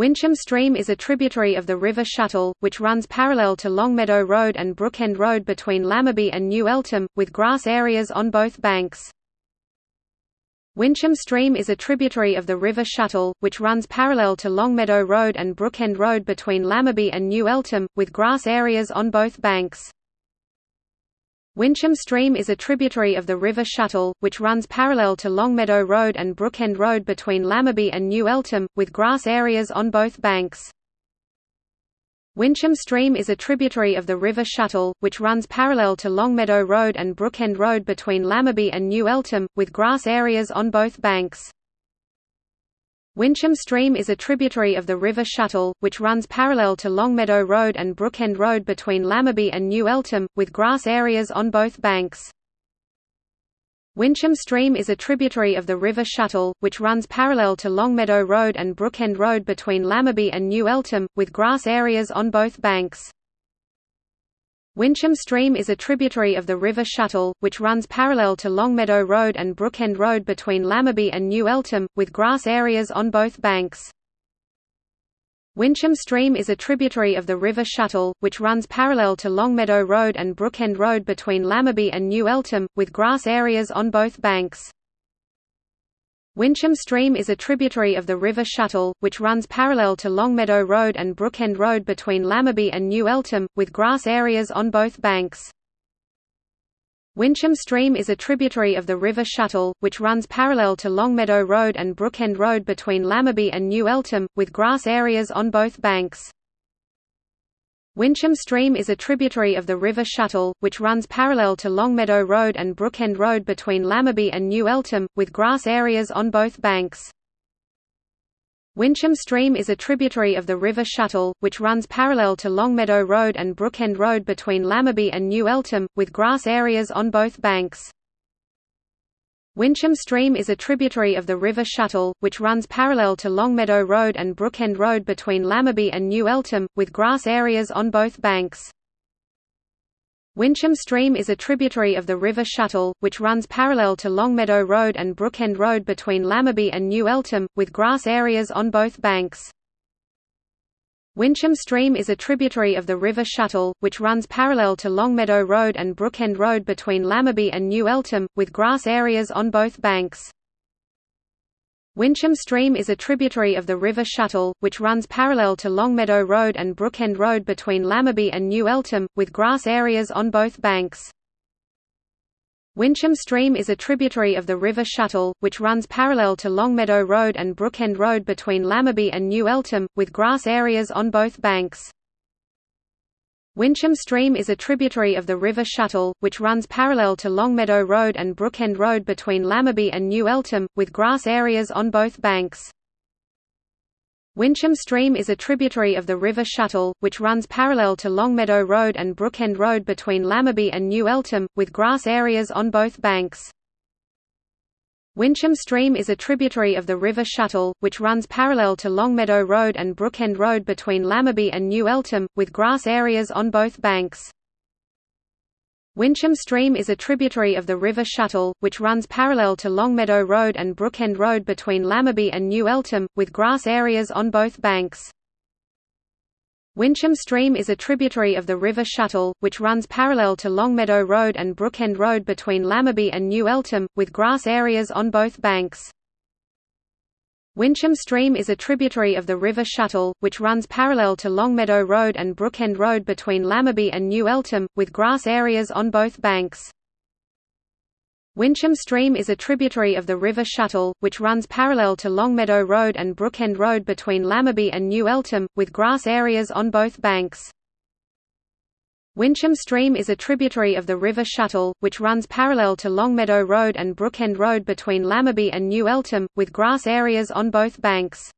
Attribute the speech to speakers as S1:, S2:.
S1: Wincham Stream is a tributary of the River Shuttle, which runs parallel to Longmeadow Road and Brookend Road between Lamorbey and New Eltham, with grass areas on both banks. Wincham Stream is a tributary of the River Shuttle, which runs parallel to Longmeadow Road and Brookend Road between Lamorbey and New Eltham, with grass areas on both banks. Wincham Stream is a tributary of the River Shuttle, which runs parallel to Longmeadow Road and Brookend Road between Lamorbey and New Eltham, with grass areas on both banks. Wincham Stream is a tributary of the River Shuttle, which runs parallel to Longmeadow Road and Brookend Road between Lamorbey and New Eltham, with grass areas on both banks. Wincham Stream is a tributary of the River Shuttle, which runs parallel to Longmeadow Road and Brookend Road between Lamorbey and New Eltham, with grass areas on both banks. Wincham Stream is a tributary of the River Shuttle, which runs parallel to Longmeadow Road and Brookend Road between Lamorbey and New Eltham, with grass areas on both banks. Wincham Stream is a tributary of the River Shuttle, which runs parallel to Longmeadow Road and Brookend Road between Lamorbey and New Eltham, with grass areas on both banks. Wincham Stream is a tributary of the River Shuttle, which runs parallel to Longmeadow Road and Brookend Road between Lamorbey and New Eltham, with grass areas on both banks. Wincham Stream is a tributary of the River Shuttle, which runs parallel to Longmeadow Road and Brookend Road between Lamorbey and New Eltham, with grass areas on both banks. Wincham Stream is a tributary of the River Shuttle, which runs parallel to Longmeadow Road and Brookend Road between Lamorbey and New Eltham, with grass areas on both banks. Wincham Stream is a tributary of the River Shuttle, which runs parallel to Longmeadow Road and Brookend Road between Lamorbey and New Eltham, with grass areas on both banks. Wincham Stream is a tributary of the River Shuttle, which runs parallel to Longmeadow Road and Brookend Road between Lamorbey and New Eltham, with grass areas on both banks. Wincham Stream is a tributary of the River Shuttle, which runs parallel to Longmeadow Road and Brookend Road between Lamorbey and New Eltham, with grass areas on both banks. Wincham Stream is a tributary of the River Shuttle, which runs parallel to Longmeadow Road and Brookend Road between Lamorbey and New Eltham, with grass areas on both banks. Wincham Stream is a tributary of the River Shuttle, which runs parallel to Longmeadow Road and Brookend Road between Lamorbey and New Eltham, with grass areas on both banks. Wincham Stream is a tributary of the River Shuttle, which runs parallel to Longmeadow Road and Brookend Road between Lamorbey and New Eltham, with grass areas on both banks. Wincham Stream is a tributary of the River Shuttle, which runs parallel to Longmeadow Road and Brookend Road between Lamorbey and New Eltham, with grass areas on both banks. Wincham Stream is a tributary of the River Shuttle, which runs parallel to Longmeadow Road and Brookend Road between Lamorbey and New Eltham, with grass areas on both banks. Wincham Stream is a tributary of the River Shuttle, which runs parallel to Longmeadow Road and Brookend Road between Lamorbey and New Eltham, with grass areas on both banks. Wincham Stream is a tributary of the River Shuttle, which runs parallel to Longmeadow Road and Brookend Road between Lamorbey and New Eltham, with grass areas on both banks. Wincham Stream is a tributary of the River Shuttle, which runs parallel to Longmeadow Road and Brookend Road between Lamorbey and New Eltham, with grass areas on both banks. Wincham Stream is a tributary of the River Shuttle, which runs parallel to Longmeadow Road and Brookend Road between Lamorbey and New Eltham, with grass areas on both banks. Wincham Stream is a tributary of the River Shuttle, which runs parallel to Longmeadow Road and Brookend Road between Lamorbey and New Eltham, with grass areas on both banks. Wincham Stream is a tributary of the River Shuttle, which runs parallel to Longmeadow Road and Brookend Road between Lamorbey and New Eltham, with grass areas on both banks. Wincham Stream is a tributary of the River Shuttle, which runs parallel to Longmeadow Road and Brookend Road between Lamorbey and New Eltham, with grass areas on both banks.